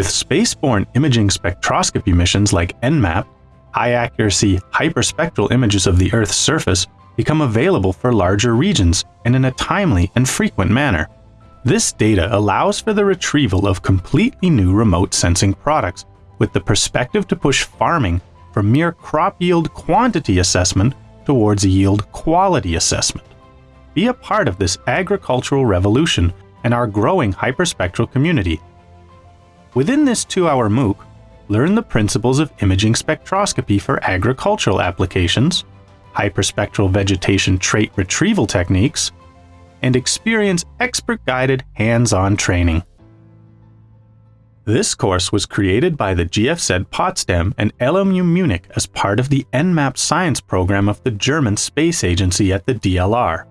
spaceborne imaging spectroscopy missions like EnMAP, high accuracy hyperspectral images of the Earth's surface become available for larger regions and in a timely and frequent manner. This data allows for the retrieval of completely new remote sensing products with the perspective to push farming from mere crop yield quantity assessment towards yield quality assessment. Be a part of this agricultural revolution and our growing hyperspectral community. Within this two-hour MOOC, learn the principles of imaging spectroscopy for agricultural applications, hyperspectral vegetation trait retrieval techniques, and experience expert-guided hands-on training. This course was created by the GFZ Potsdam and LMU Munich as part of the EnMAP science program of the German Space Agency at the DLR.